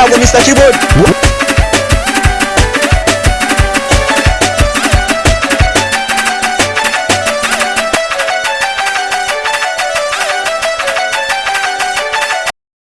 yangu Mr. Keyboard